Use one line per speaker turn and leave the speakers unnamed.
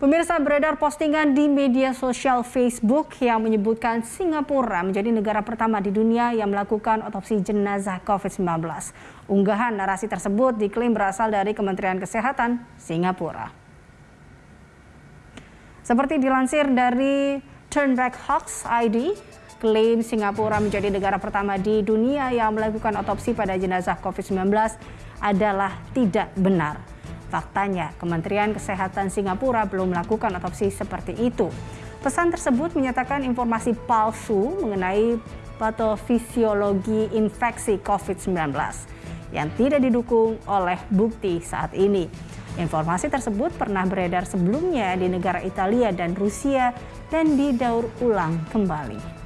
Pemirsa beredar postingan di media sosial Facebook yang menyebutkan Singapura menjadi negara pertama di dunia yang melakukan otopsi jenazah COVID-19. Unggahan narasi tersebut diklaim berasal dari Kementerian Kesehatan Singapura. Seperti dilansir dari Turnback Hawks ID, klaim Singapura menjadi negara pertama di dunia yang melakukan otopsi pada jenazah COVID-19 adalah tidak benar. Faktanya, Kementerian Kesehatan Singapura belum melakukan otopsi seperti itu. Pesan tersebut menyatakan informasi palsu mengenai patofisiologi infeksi COVID-19 yang tidak didukung oleh bukti saat ini. Informasi tersebut pernah beredar sebelumnya di negara Italia dan Rusia dan didaur ulang kembali.